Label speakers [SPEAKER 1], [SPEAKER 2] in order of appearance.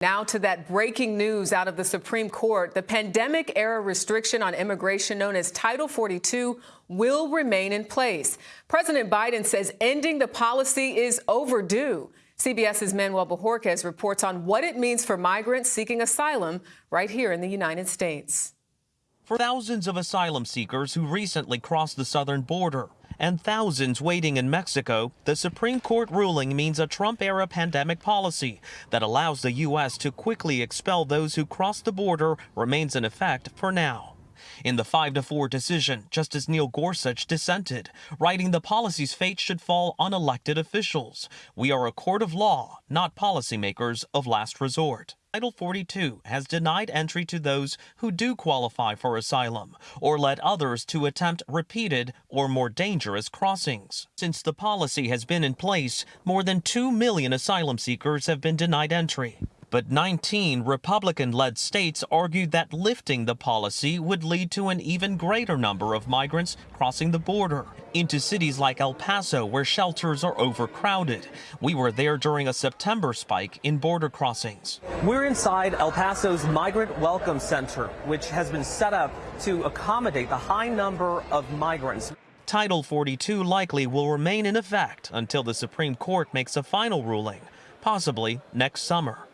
[SPEAKER 1] Now to that breaking news out of the Supreme Court. The pandemic era restriction on immigration known as Title 42 will remain in place. President Biden says ending the policy is overdue. CBS's Manuel Bojorquez reports on what it means for migrants seeking asylum right here in the United States.
[SPEAKER 2] For thousands of asylum seekers who recently crossed the southern border, and thousands waiting in Mexico, the Supreme Court ruling means a Trump-era pandemic policy that allows the U.S. to quickly expel those who cross the border remains in effect for now. In the 5 to 4 decision, Justice Neil Gorsuch dissented, writing the policy's fate should fall on elected officials. We are a court of law, not policymakers of last resort. Title 42 has denied entry to those who do qualify for asylum or led others to attempt repeated or more dangerous crossings. Since the policy has been in place, more than 2 million asylum seekers have been denied entry. But 19 Republican-led states argued that lifting the policy would lead to an even greater number of migrants crossing the border into cities like El Paso, where shelters are overcrowded. We were there during a September spike in border crossings.
[SPEAKER 3] We're inside El Paso's Migrant Welcome Center, which has been set up to accommodate the high number of migrants.
[SPEAKER 2] Title 42 likely will remain in effect until the Supreme Court makes a final ruling, possibly next summer.